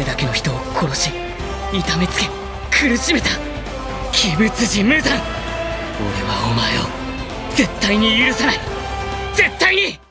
れだけの人を殺し痛めつけ苦しめた鬼物人無惨俺はお前を絶対に許さない。絶対に